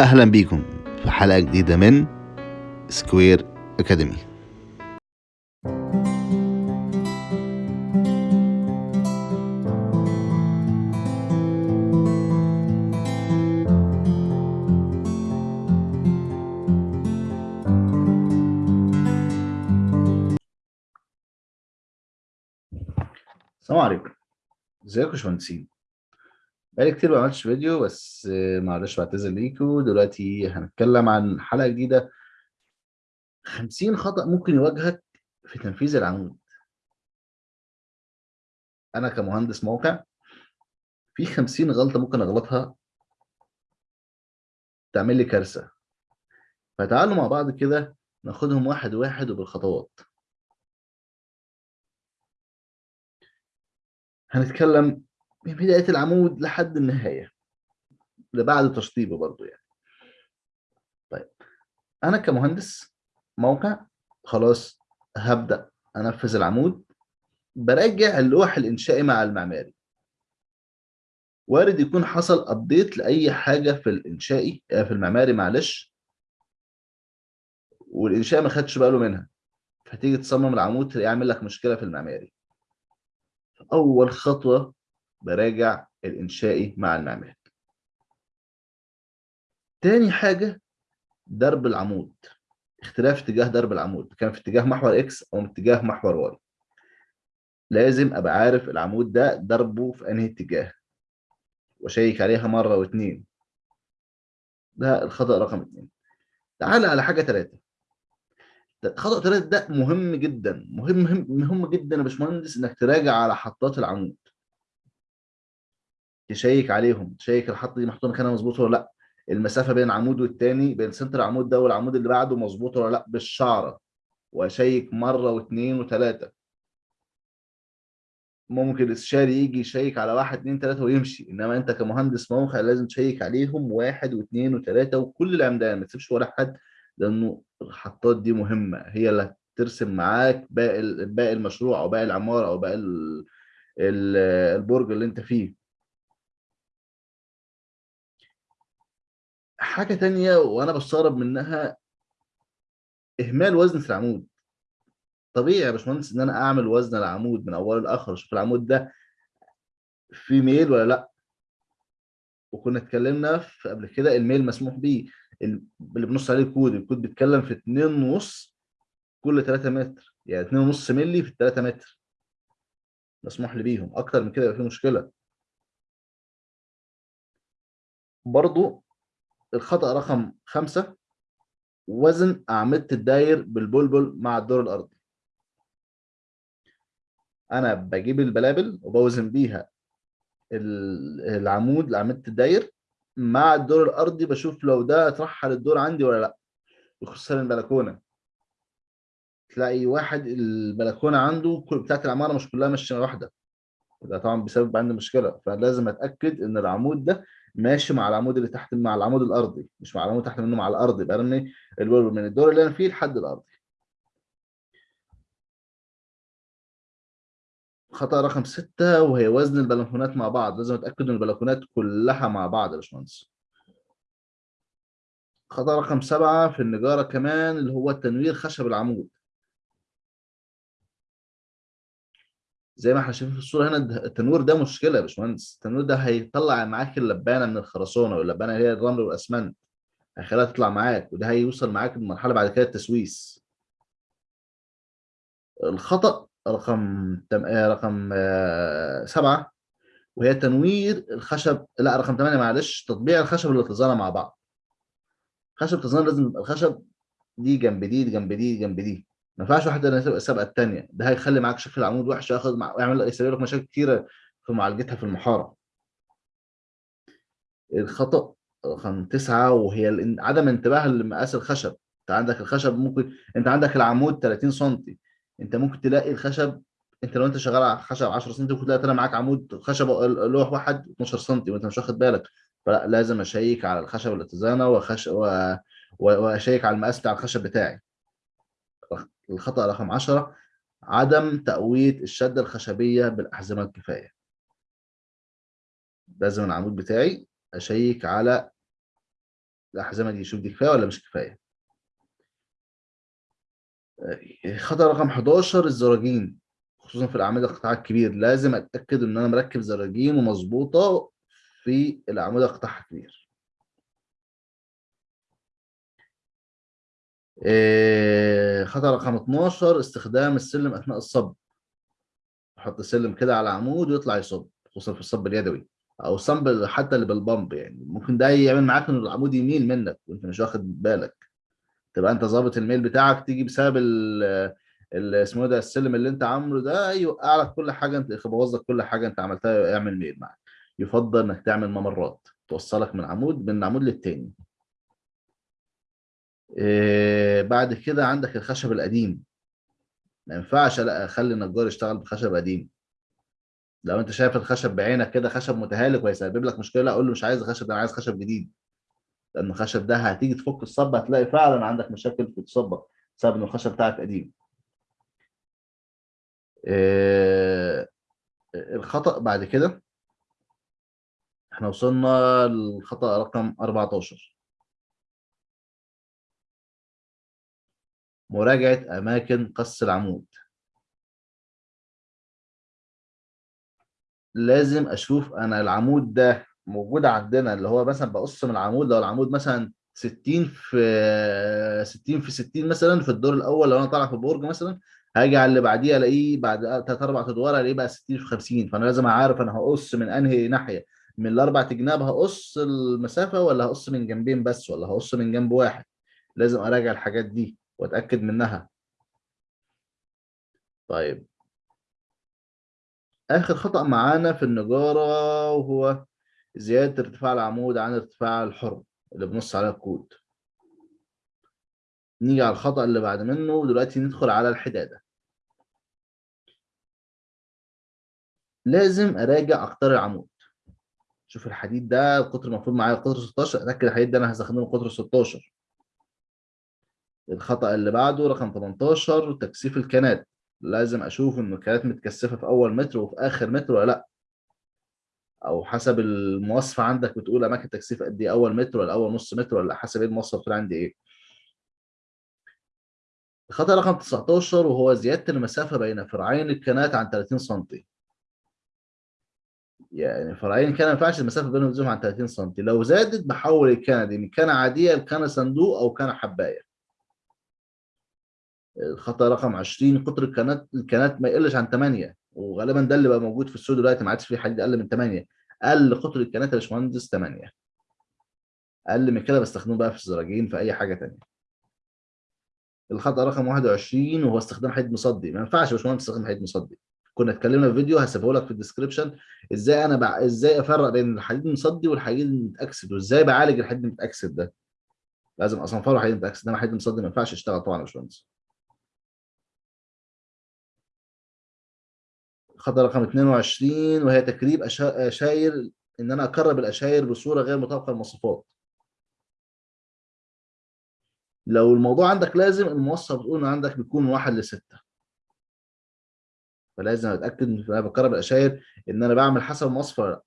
أهلا بيكم في حلقة جديدة من سكوير أكاديمي السلام عليكم. ازيكم يا باشمهندسين؟ بقالي كتير ما عملتش فيديو بس معلش بعتذر ليكم دلوقتي هنتكلم عن حلقة جديدة. 50 خطأ ممكن يواجهك في تنفيذ العمود. أنا كمهندس موقع في 50 غلطة ممكن أغلطها. تعمل لي كارثة. فتعالوا مع بعض كده ناخدهم واحد واحد وبالخطوات. هنتكلم من بداية العمود لحد النهاية اللي بعد تشطيبه برضو يعني. طيب أنا كمهندس موقع خلاص هبدأ أنفذ العمود براجع اللوح الإنشائي مع المعماري. وارد يكون حصل أبديت لأي حاجة في الإنشائي آه، في المعماري معلش. والإنشاء ما خدش باله منها. فتيجي تصمم العمود تلاقيه يعمل لك مشكلة في المعماري. أول خطوة براجع الإنشائي مع المعماري. تاني حاجة ضرب العمود. اختلاف اتجاه ضرب العمود. كان في اتجاه محور X أو اتجاه محور Y لازم أبقى عارف العمود ده ضربه في أنهي اتجاه. وأشيك عليها مرة واتنين. ده الخطأ رقم اتنين. تعال على حاجة ثلاثة خطأ ثلاثة ده مهم جدا. مهم مهم, مهم جدا يا باشمهندس إنك تراجع على حطات العمود. تشيك عليهم تشيك الحطه دي محطوطة مكانها مظبوط ولا لأ؟ المسافة بين عمود والتاني بين center العمود ده والعمود اللي بعده مظبوط ولا لأ؟ بالشعرة. وأشيك مرة واثنين وثلاثه ممكن الاستشاري يجي يشيك على واحد اثنين ثلاثة ويمشي. إنما أنت كمهندس موقع لازم تشيك عليهم واحد واثنين وثلاثه وكل العمدان ما تسيبش ولا حد لأنه الحطات دي مهمة. هي اللي هترسم معاك باقي باقي المشروع أو باقي العمارة أو باقي ال- ال- البرج اللي أنت فيه. حاجة تانية وأنا بستغرب منها إهمال وزن في العمود. طبيعي يا باشمهندس إن أنا أعمل وزن العمود من أوله لآخره. أشوف العمود ده فيه ميل ولا لأ؟ وكنا اتكلمنا في قبل كده الميل مسموح بيه. ال- اللي بنص عليه الكود الكود بيتكلم في 2 ونص كل 3 متر. يعني 2 ونص مللي في 3 متر. مسموح لي بيهم. أكتر من كده يبقى في مشكلة. برضو الخطأ رقم خمسة. وزن أعمدة الداير بالبلبل مع الدور الأرضي. أنا بجيب البلابل وبوزن بيها ال- العمود لأعمدة الداير مع الدور الأرضي بشوف لو ده اترحل الدور عندي ولا لأ. وخصوصا البلكونة. تلاقي واحد البلكونة عنده بتاعت العمارة مش كلها ماشية واحدة. ده طبعا بيسبب عندي مشكلة. فلازم أتأكد إن العمود ده ماشي مع العمود اللي تحت مع العمود الأرضي مش مع العمود تحت منه مع الأرضي يبقى البلبل من الدور اللي أنا فيه لحد الأرضي. خطأ رقم ستة وهي وزن البلكونات مع بعض. لازم أتأكد إن البلكونات كلها مع بعض يا باشمهندس. خطأ رقم سبعة في النجارة كمان اللي هو تنوير خشب العمود. زي ما إحنا شايفين في الصورة هنا التنوير ده مشكلة يا باشمهندس. التنوير ده هيطلع معاك اللبانة من الخرسانة واللبانة هي الرمل والأسمنت هيخليها تطلع معاك وده هيوصل معاك لمرحلة بعد كده التسويس. الخطأ رقم تم... آه، رقم آه، سبعة وهي تنوير الخشب لا رقم ثمانية معلش تطبيع الخشب والاتزانة مع بعض. خشب تزان لازم يبقى الخشب دي جنب دي جنب دي جنب دي. ما ينفعش واحدة تبقى سابقه الثانية ده هيخلي معاك شكل العمود وحش ياخد مع... يعمل يسبب لك مشاكل كتيرة في معالجتها في المحارة. الخطأ رقم تسعة وهي عدم انتباه لمقاس الخشب. انت عندك الخشب ممكن انت عندك العمود 30 سم انت ممكن تلاقي الخشب انت لو انت شغال على خشب 10 سم ممكن تلاقي طلع معاك عمود خشب لوح واحد 12 سم وانت مش واخد بالك. فلا لازم أشيك على الخشب الاتزانة وخش. و- وأشيك على المقاس بتاع الخشب بتاعي. الخطأ رقم 10 عدم تقوية الشدة الخشبية بالأحزمة الكفاية. لازم العمود بتاعي أشيك على الأحزمة دي شوف دي كفاية ولا مش كفاية. خطأ رقم 11 الزراجين. خصوصا في الأعمدة القطاع الكبير لازم أتأكد إن أنا مركب زراجين ومظبوطة في الأعمدة قطاعها كبير. آه، خطأ رقم 12 استخدام السلم أثناء الصب. أحط السلم كده على عمود ويطلع يصب خصوصا في الصب اليدوي أو الصب حتى اللي بالبمب يعني. ممكن ده يعمل معاك ان العمود يميل منك وأنت مش واخد بالك. تبقى أنت ظابط الميل بتاعك تيجي بسبب اسمه إيه ده السلم اللي أنت عامله ده يوقع لك كل حاجة أنت يبوظ لك كل حاجة أنت عملتها يعمل ميل معاك. يفضل إنك تعمل ممرات توصلك من عمود من عمود للتاني. بعد كده عندك الخشب القديم. ما ينفعش أخلي النجار يشتغل بخشب قديم. لو أنت شايف الخشب بعينك كده خشب متهالك ويسبب لك مشكلة أقول له مش عايز خشب أنا عايز خشب جديد. لأن الخشب ده هتيجي تفك الصب هتلاقي فعلا عندك مشاكل في الصبة بسبب إن الخشب بتاعك قديم. إيه الخطأ بعد كده إحنا وصلنا للخطأ رقم 14 مراجعة أماكن قص العمود. لازم أشوف أنا العمود ده موجود عندنا اللي هو مثلا بقص من العمود لو العمود مثلا 60 في 60 في 60 مثلا في الدور الأول لو أنا طالع في برج مثلا هاجي على اللي بعديه ألاقيه بعد ثلاث أربع أدوار ألاقيه بقى 60 في 50 فأنا لازم أعرف أنا هقص من أنهي ناحية من الأربع جناب هقص المسافة ولا هقص من جنبين بس ولا هقص من جنب واحد. لازم أراجع الحاجات دي. واتأكد منها. طيب. آخر خطأ معانا في النجارة وهو زيادة ارتفاع العمود عن ارتفاع الحر اللي بنص على الكود نيجي على الخطأ اللي بعد منه دلوقتي ندخل على الحدادة. لازم أراجع أقطار العمود. شوف الحديد ده القطر المفروض معايا قطر 16 أتأكد الحديد ده أنا هستخدمه قطر 16 الخطأ اللي بعده رقم 18 تكثيف الكنات. لازم أشوف ان الكنات متكثفة في أول متر وفي آخر متر ولا لأ. أو حسب المواصفة عندك بتقول أماكن تكثيف قد إيه أول متر ولا أول نص متر ولا حسب إيه المواصفة بتقول عندي إيه. الخطأ رقم 19 وهو زيادة المسافة بين فرعين الكنات عن 30 سم يعني فرعين كان ما ينفعش المسافة بينهم عن 30 سم لو زادت بحول الكنة دي من كنة عادية لكنة صندوق أو كنة حباية. الخطأ رقم 20 قطر الكنات الكنات ما يقلش عن 8 وغالبا ده اللي بقى موجود في السوق دلوقتي ما عادش في حديد أقل من 8 أقل قطر الكنات يا باشمهندس 8 أقل من كده بستخدمه بقى في الزراجين في أي حاجة ثانية الخطأ رقم 21 وهو استخدام حديد مصدي. ما ينفعش يا باشمهندس تستخدم حديد مصدي. كنا اتكلمنا في فيديو هسيبه لك في الديسكربشن إزاي أنا بع... إزاي أفرق بين الحديد المصدي والحديد المتأكسد؟ وإزاي بعالج الحديد المتأكسد ده؟ لازم اصنفره حديد متأكسد إنما حديد مصدي ما ينفعش يشتغل طبعا يا باشمهندس. خطأ رقم 22 وهي تكريب أشاير إن أنا اكرب الأشاير بصورة غير مطابقه للمواصفات لو الموضوع عندك لازم المواصفه بتقول إن عندك بيكون واحد لستة. فلازم أتأكد إن أنا بكرب الأشاير إن أنا بعمل حسب المواصفه ولا لا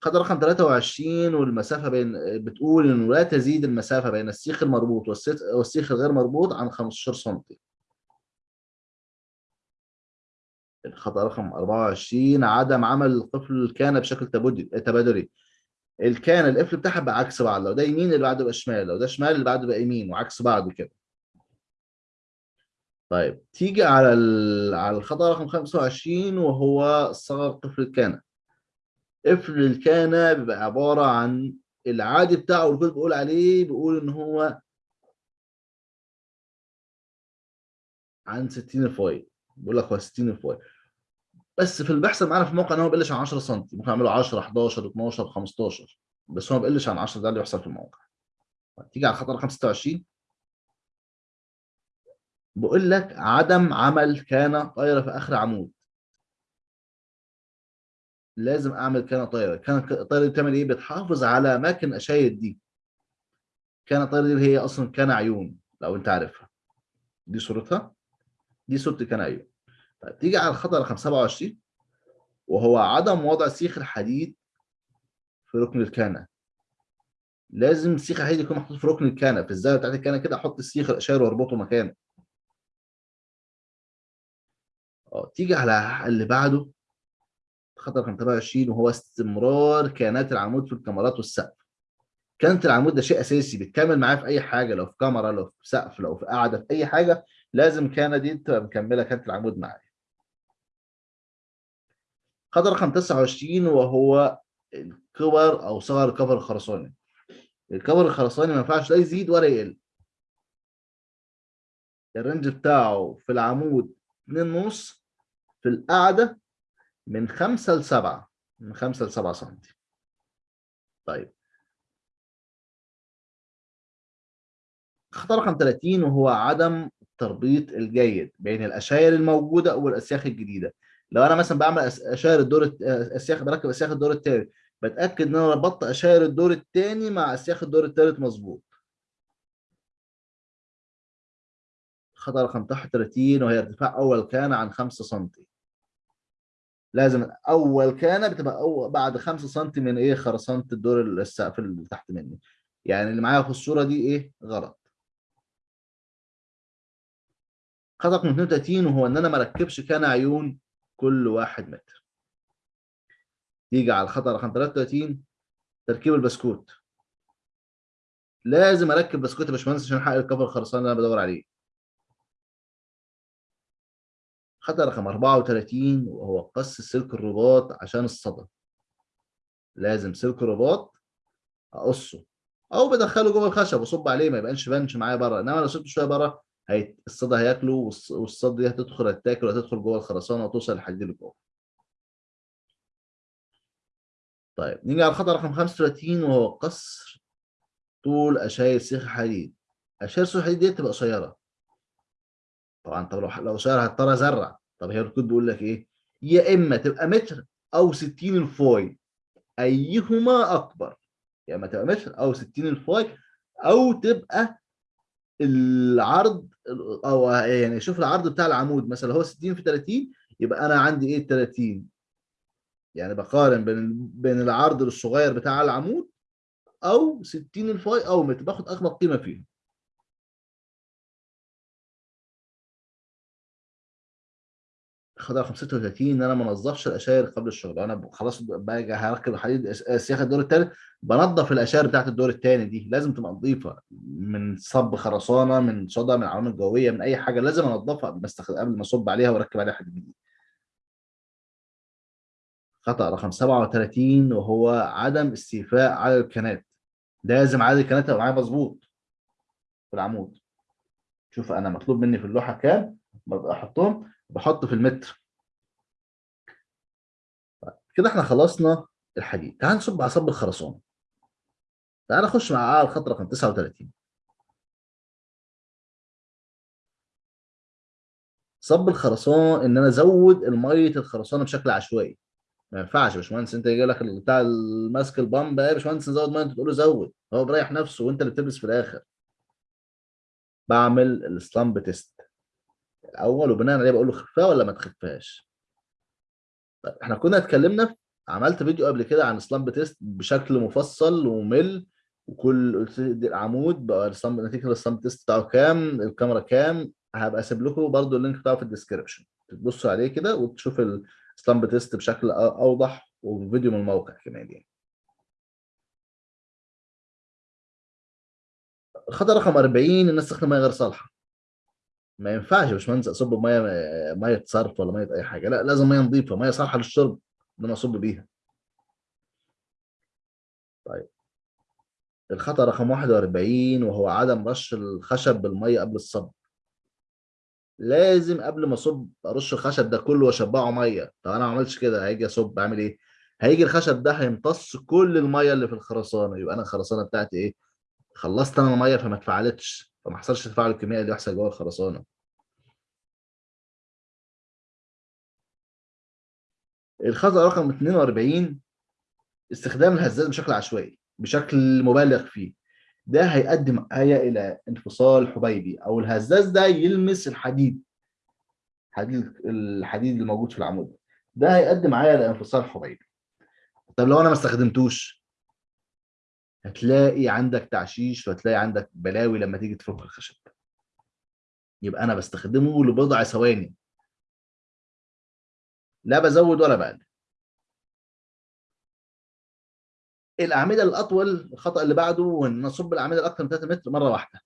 خطأ رقم 23 والمسافة بين بتقول انه لا تزيد المسافة بين السيخ المربوط والسيخ الغير مربوط عن 15 سم الخطأ رقم 24 عدم عمل القفل الكان بشكل تبادلي. الكان القفل بتاعها بقى عكس بعض لو ده يمين اللي بعده يبقى شمال لو ده شمال اللي بعده يبقى يمين وعكس بعض كده. طيب تيجي على على الخطأ رقم 25 وهو صغر قفل الكانة قفل الكانة بيبقى عبارة عن العادي بتاعه الكل بيقول عليه بيقول إن هو عن 60 الفوائد بيقول لك هو 60 الفوائد بس في اللي بيحصل معانا في الموقع إن هو ما بيقلش عن 10 سم ممكن أعمله 10 11 12 15 بس هو ما بيقلش عن 10 ده اللي بيحصل في الموقع. تيجي على الخطأ رقم 26 بقول لك عدم عمل كان طايرة في آخر عمود. لازم أعمل كان طايرة. كان الطايرة دي بتعمل إيه؟ بتحافظ على اماكن اشايد دي. كان الطايرة دي هي أصلا كان عيون لو أنت عارفها. دي صورتها؟ دي صورة كان عيون. طيب تيجي على الخطأ رقم 27 وهو عدم وضع سيخ الحديد في ركن الكانه لازم السيخ الحديد يكون محطوط في ركن الكنة في الزاوية بتاعت الكنة كده أحط السيخ الاشار وأربطه مكانه. آه تيجي على اللي بعده خطر رقم 23 وهو استمرار كيانات العمود في الكاميرات والسقف. كانت العمود ده شيء أساسي بتكمل معاه في أي حاجة لو في كاميرا لو في سقف لو في قاعدة في أي حاجة لازم كانه دي تبقى مكملة كانت العمود معايا خطر رقم 29 وهو الكبر أو صغر الكفر الخرساني. الكفر الخرساني ما ينفعش لا يزيد ولا يقل. ال range بتاعه في العمود 2 ونص في القاعدة من 5 ل 7 من 5 ل 7 سم طيب. خطأ رقم 30 وهو عدم التربيط الجيد بين الاشاير الموجودة والأسياخ الجديدة. لو أنا مثلا بعمل اشاير الدور اسياخ بركب أسياخ الدور الثالث بتأكد إن أنا ربطت اشاير الدور الثاني مع أسياخ الدور الثالث مظبوط. خطر رقم 31 وهي ارتفاع أول كان عن 5 سم لازم أول كان بتبقى أول بعد 5 سم من إيه خرسانة الدور السقف اللي تحت مني. يعني اللي معايا في الصورة دي إيه؟ غلط. خطأ رقم 32 وهو إن أنا ما اركبش كان عيون كل واحد متر. يجي على الخطأ رقم 33 تركيب البسكوت. لازم أركب بسكوت يا باشمهندس عشان أحقق الكفر الخرساني اللي أنا بدور عليه. خطأ رقم 34 وهو قص سلك الرباط عشان الصدى. لازم سلك الرباط أقصه أو بدخله جوه الخشب وأصب عليه ما يبقاش بنش معايا بره. إنما لو سبته شوية بره الصدى هياكله والصدى دي هتدخل هتاكل وهتدخل جوه الخرسانة وتوصل للحديد اللي جوه. طيب نيجي على الخطأ رقم 35 وهو قصر طول اشاير سيخ الحديد اشاير سيخ الحديد دي تبقى قصيرة. طبعا طب لو لو قصيرة هضطر أزرع. طب هي الكود بيقول لك إيه؟ يا إما تبقى متر أو 60 الفاي أيهما أكبر؟ يا إما تبقى متر أو 60 الفاي أو تبقى العرض أو يعني شوف العرض بتاع العمود مثلا هو 60 في 30 يبقى أنا عندي إيه؟ 30 يعني بقارن بين بين العرض الصغير بتاع العمود أو 60 الفاي أو متر باخد اكبر قيمة فيهم. رقم 36 إن أنا ما انظفش الأشاير قبل الشغل أنا خلاص باجي هركب الحديد سياخ الدور الثالث بنظف الأشاير بتاعت الدور الثاني دي. لازم تبقى نظيفة. من صب خرسانة من صدى من العوامل الجويه من أي حاجة لازم أنظفها قبل ما أصب عليها وأركب عليها حديد. جديد خطأ رقم 37 وهو عدم استيفاء عدد الكنات. لازم عدد الكنات يبقى معايا مظبوط في العمود. شوف أنا مطلوب مني في اللوحة كام؟ بحطهم. بحط في المتر كده إحنا خلصنا الحديد. تعال نصب على صب الخرسانة. تعال نخش مع الخط رقم 39 صب الخرسانة إن أنا أزود المية الخرسانة بشكل عشوائي. ما ينفعش يا باشمهندس أنت يجي لك بتاع ماسك ال pump يا باشمهندس نزود مية أنت تقول له زود. هو بريح نفسه وأنت اللي بتلبس في الآخر. بعمل ال slump test. الأول وبناء عليه بقول له خفاه ولا ما تخفاش؟ طيب إحنا كنا اتكلمنا عملت فيديو قبل كده عن slump test بشكل مفصل وممل وكل العمود بقى نتيجة ال slump test بتاعه كام الكمرة كام هبقى أسيب لكم برده ال link بتاعه في ال description تبصوا عليه كده وتشوف السلامب تيست بشكل أوضح وفيديو من الموقع كمان يعني. الخطأ رقم 40 الناس تستخدم ميه غير صالحة. ما ينفعش يا باشمهندس اصب ميه ميه صرف ولا ميه اي حاجة لا لازم ميه نظيفه ميه صالحه للشرب ان أنا اصب بيها. طيب. الخطأ رقم 41 وهو عدم رش الخشب بالميه قبل الصب. لازم قبل ما اصب ارش الخشب ده كله واشبعه ميه. طب أنا ما عملتش كده هيجي اصب اعمل إيه؟ هيجي الخشب ده هيمتص كل الميه اللي في الخرسانه يبقى أنا الخرسانه بتاعتي إيه؟ خلصت أنا الميه فما اتفعلتش. فما حصلش التفاعل الكيميائي اللي بيحصل جوه الخرسانة. الخطأ رقم 42 استخدام الهزاز بشكل عشوائي بشكل مبالغ فيه. ده هيؤدي معايا إلى انفصال حبيبي أو الهزاز ده يلمس الحديد حديد الحديد اللي موجود في العمود. ده هيؤدي معايا لانفصال حبيبي. طب لو أنا ما استخدمتوش؟ هتلاقي عندك تعشيش وهتلاقي عندك بلاوي لما تيجي تفك الخشب. يبقى أنا بستخدمه لبضع ثواني. لا بزود ولا بقلل الأعمدة الأطول الخطأ اللي بعده إن نصب الأعمدة الاكثر من 3 متر مرة واحدة.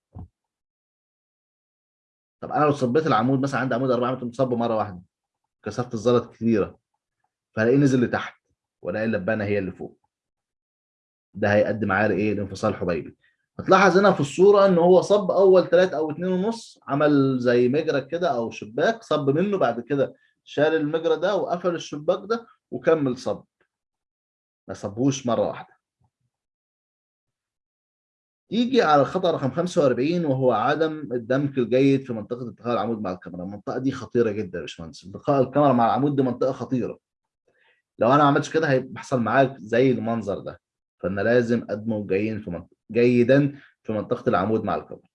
طب أنا لو صبيت العمود مثلا عندي عمود 4 متر مصب مرة واحدة كثافه الزلط كبيره فهلاقيه نزل لتحت وألاقي اللبانة هي اللي فوق. ده هيؤدي معاه لايه لانفصال حبيبي. هتلاحظ هنا في الصورة إن هو صب أول 3 أو 2 ونص عمل زي مجرى كده أو شباك صب منه بعد كده شال المجرى ده وقفل الشباك ده وكمل صب. ما صبوش مرة واحدة. يجي على الخطأ رقم 45 وهو عدم الدمج الجيد في منطقة التقاء العمود مع الكاميرا، المنطقة دي خطيرة جدا يا باشمهندس، التقاء الكاميرا مع العمود دي منطقة خطيرة. لو أنا ما عملتش كده هيحصل معاك زي المنظر ده، فأنا لازم أدمج جيدا في منطقة جيدا في منطقة العمود مع الكاميرا.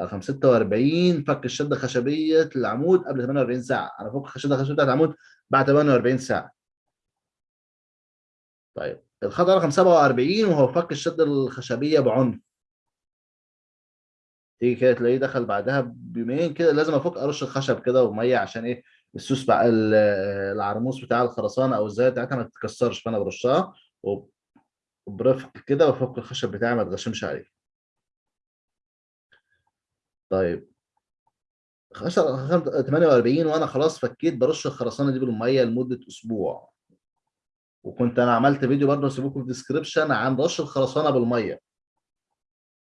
رقم 46 فك الشدة خشبية العمود قبل 48 ساعة، أنا فك الشدة الخشبية بتاعت العمود بعد 48 ساعة. طيب الخطأ رقم 47 وهو فك الشدة الخشبية بعنف. تيجي كده تلاقيه دخل بعدها بيومين كده لازم افك ارش الخشب كده ومية عشان إيه السوس بقى العرموس بتاع الخرسانة أو الزاوية بتاعتها ما تتكسرش فأنا برشها وبرفق كده وافك الخشب بتاعي ما اتغشمش عليه. طيب 48 وأنا خلاص فكيت برش الخرسانة دي بالمية لمدة أسبوع. وكنت أنا عملت فيديو برضه هسيبكم في الديسكربشن عن رش الخرسانة بالمية.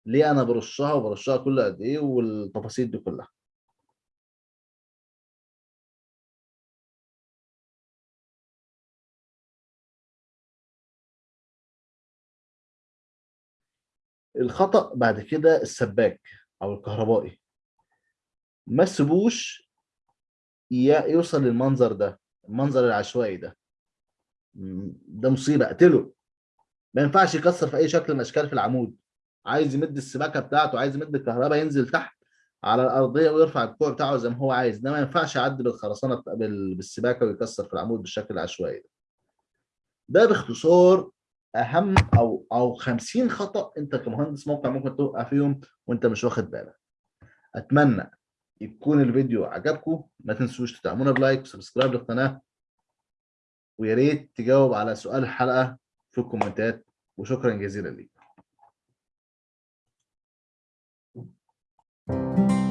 ليه أنا برشها وبرشها كل قد إيه والتفاصيل دي كلها الخطأ بعد كده السباك أو الكهربائي. ما تسيبوش يوصل للمنظر ده المنظر العشوائي ده. ده مصيبة اقتله. ما ينفعش يكسر في أي شكل من الاشكال في العمود. عايز يمد السباكة بتاعته عايز يمد الكهرباء ينزل تحت على الأرضية ويرفع الكوع بتاعه زي ما هو عايز. ده ما ينفعش يعدي بالخرسانة بالسباكة ويكسر في العمود بالشكل العشوائي ده. ده باختصار أهم أو أو 50 خطأ أنت كمهندس موقع ممكن توقع فيهم وأنت مش واخد بالك. أتمنى يكون الفيديو عجبكم. ما تنسوش تدعمونا ب like و subscribe للقناة. ويا ريت تجاوب على سؤال الحلقة في الكومنتات. وشكرا جزيلا ليك Thank you.